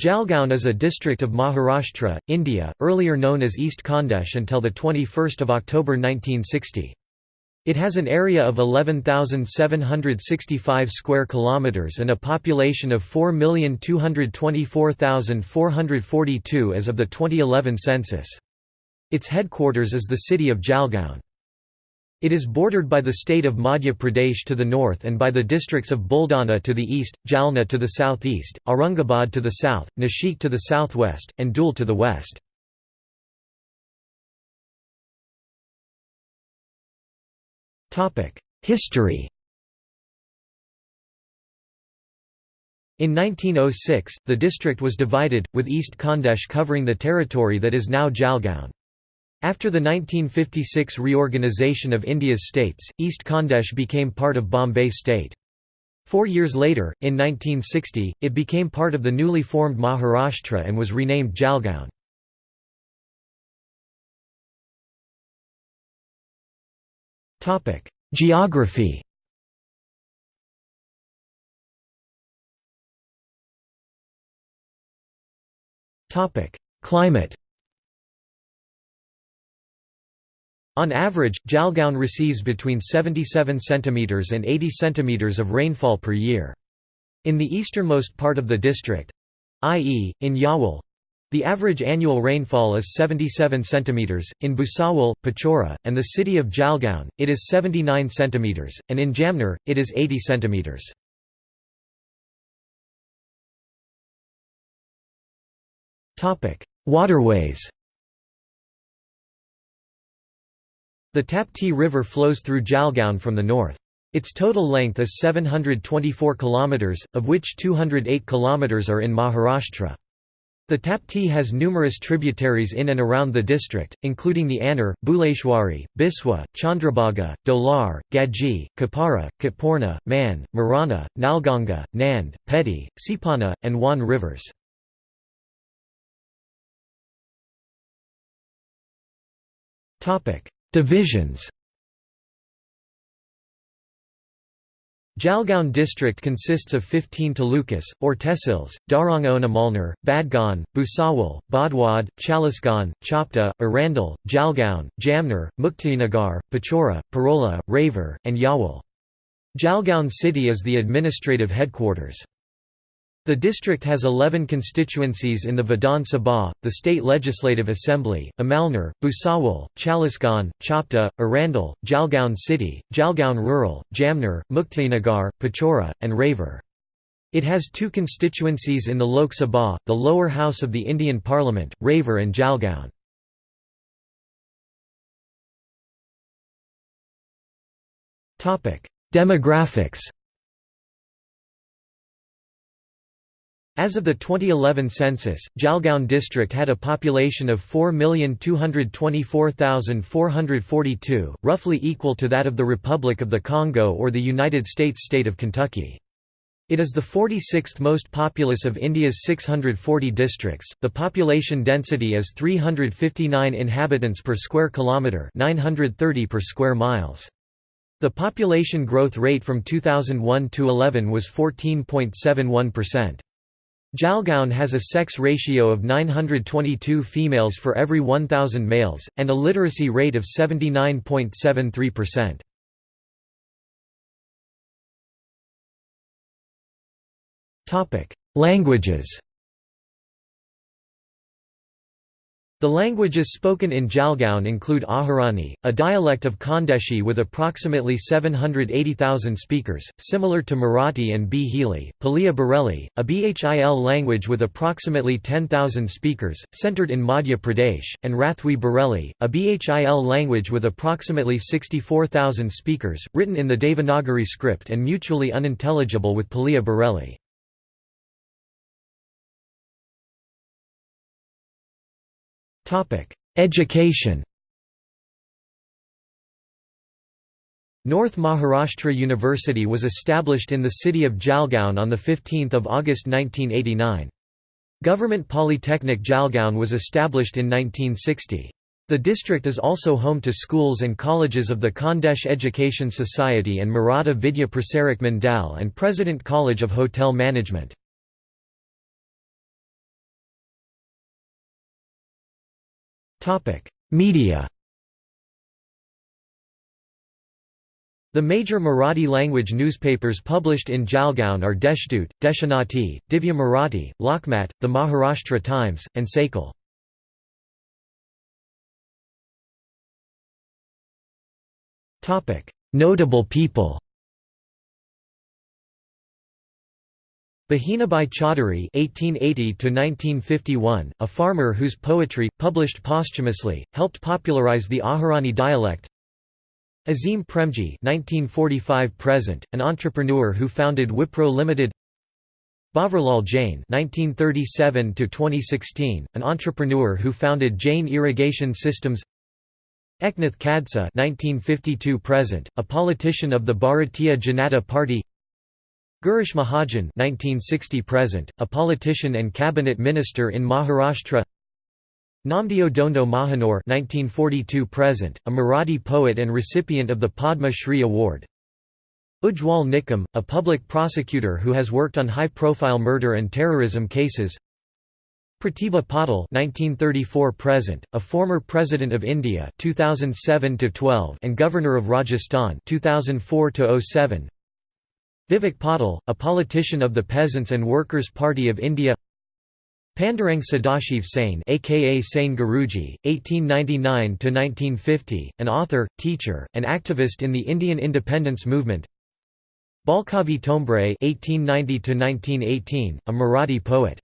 Jalgaon is a district of Maharashtra, India, earlier known as East Khandesh until 21 October 1960. It has an area of 11,765 square kilometers and a population of 4,224,442 as of the 2011 census. Its headquarters is the city of Jalgaon. It is bordered by the state of Madhya Pradesh to the north and by the districts of Buldana to the east, Jalna to the southeast, Aurangabad to the south, Nashik to the southwest, and Dhule to the west. History In 1906, the district was divided, with East Khandesh covering the territory that is now Jalgaon. After the 1956 reorganisation of India's states, East Khandesh became part of Bombay state. Four years later, in 1960, it became part of the newly formed Maharashtra and was renamed Jalgaon. Geography Climate On average, Jalgaon receives between 77 cm and 80 cm of rainfall per year. In the easternmost part of the district—i.e., in Yawal, the average annual rainfall is 77 cm, in Bhusawal, Pachora, and the city of Jalgaon, it is 79 cm, and in Jamner, it is 80 cm. Waterways The Tapti River flows through Jalgaon from the north. Its total length is 724 km, of which 208 km are in Maharashtra. The Tapti has numerous tributaries in and around the district, including the Anar, Buleshwari, Biswa, Chandrabhaga, Dolar, Gaji, Kapara, Katpurna, Man, Marana, Nalganga, Nand, Peti, Sipana, and Wan rivers. Divisions Jalgaon district consists of 15 talukas, or tehsils, Darangaonamalner, Bhadgaon, Bhusawal, Bodwad, Chalisgaon, Chopda, Erandol, Jalgaon, Jamner, Muktainagar, Pachora, Parola, Raver, and Yawal. Jalgaon city is the administrative headquarters. The district has 11 constituencies in the Vidhan Sabha, the state legislative assembly, Amalner, Bhusawal, Chalisgaon, Chopda, Erandol, Jalgaon City, Jalgaon Rural, Jamner, Muktainagar, Pachora, and Raver. It has two constituencies in the Lok Sabha, the lower house of the Indian Parliament, Raver and Jalgaon. Demographics As of the 2011 census, Jalgaon district had a population of 4,224,442, roughly equal to that of the Republic of the Congo or the United States state of Kentucky. It is the 46th most populous of India's 640 districts. The population density is 359 inhabitants per square kilometre, 930 per square miles. The population growth rate from 2001 to 11 was 14.71%. Jalgaon has a sex ratio of 922 females for every 1,000 males, and a literacy rate of 79.73%. Languages The languages spoken in Jalgaon include Ahirani, a dialect of Khandeshi with approximately 780,000 speakers, similar to Marathi and Bhili, Paliya Bareli, a Bhil language with approximately 10,000 speakers, centered in Madhya Pradesh, and Rathwi Bareli, a Bhil language with approximately 64,000 speakers, written in the Devanagari script and mutually unintelligible with Paliya Bareli. Education North Maharashtra University was established in the city of Jalgaon on 15 August 1989. Government Polytechnic Jalgaon was established in 1960. The district is also home to schools and colleges of the Khandesh Education Society and Maratha Vidya Prasarak Mandal and President College of Hotel Management. Media The major Marathi-language newspapers published in Jalgaon are Deshdoot, Deshonnati, Divya Marathi, Lokmat, the Maharashtra Times, and Sakal. Notable people Bahinabai Chaudhary (1880–1951), a farmer whose poetry, published posthumously, helped popularize the Ahirani dialect. Azim Premji (1945–present), an entrepreneur who founded Wipro Limited. Bhavarlal Jain (1937–2016), an entrepreneur who founded Jain Irrigation Systems. Eknath Khadse (1952–present), a politician of the Bharatiya Janata Party. Girish Mahajan (1960–present), a politician and cabinet minister in Maharashtra. Namdeo Dhondo Mahanore (1942–present), a Marathi poet and recipient of the Padma Shri Award. Ujjwal Nikam, a public prosecutor who has worked on high-profile murder and terrorism cases. Pratibha Patil (1934–present), a former President of India (2007–12) and Governor of Rajasthan (2004–07). Vivek Patil, a politician of the Peasants and Workers' Party of India. Pandurang Sadashiv Sane aka Sane Guruji, 1899–1950, an author, teacher, and activist in the Indian independence movement Balkavi Thombre 1890–1918, a Marathi poet